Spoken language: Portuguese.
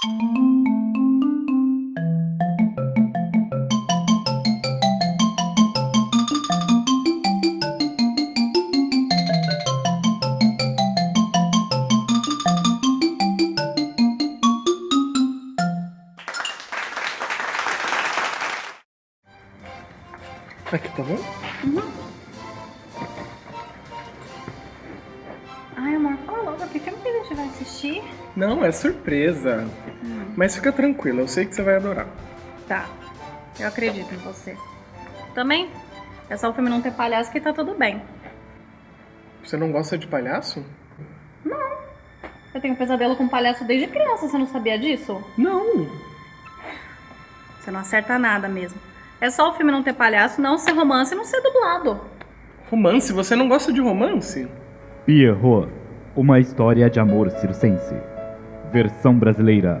Aqui tá bom? Ai, amor, fala logo, que filme que a gente vai assistir? Não, é surpresa. Mas fica tranquila, eu sei que você vai adorar. Tá, eu acredito em você. Também, é só o filme não ter palhaço que tá tudo bem. Você não gosta de palhaço? Eu tenho pesadelo com palhaço desde criança, você não sabia disso? Não. Você não acerta nada mesmo. É só o filme não ter palhaço, não ser romance e não ser dublado. Romance? Você não gosta de romance? Pierrot, uma história de amor circense. Versão brasileira,